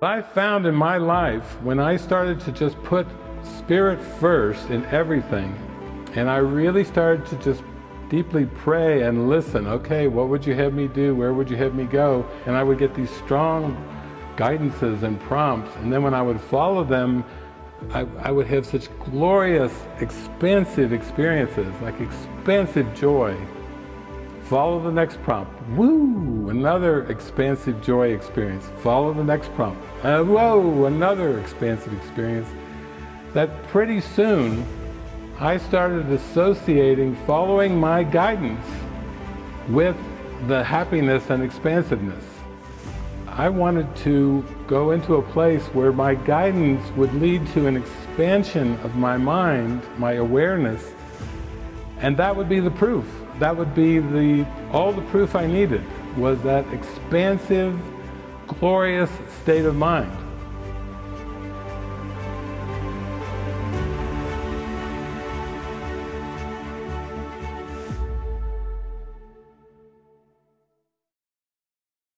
I found in my life when I started to just put spirit first in everything and I really started to just deeply pray and listen okay what would you have me do? Where would you have me go? And I would get these strong guidances and prompts and then when I would follow them I, I would have such glorious expansive experiences like expansive joy Follow the next prompt. Woo! Another expansive joy experience. Follow the next prompt. Uh, whoa! Another expansive experience. That pretty soon I started associating following my guidance with the happiness and expansiveness. I wanted to go into a place where my guidance would lead to an expansion of my mind, my awareness, and that would be the proof that would be the, all the proof I needed was that expansive, glorious state of mind.